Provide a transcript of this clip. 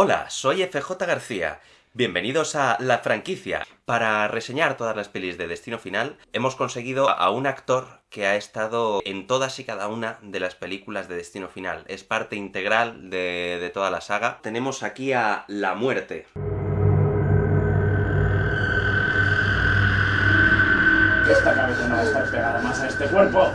Hola, soy FJ García. Bienvenidos a La Franquicia. Para reseñar todas las pelis de Destino Final, hemos conseguido a un actor que ha estado en todas y cada una de las películas de Destino Final. Es parte integral de, toda la saga. Tenemos aquí a La Muerte. Esta cabeza no va a estar pegada más a este cuerpo.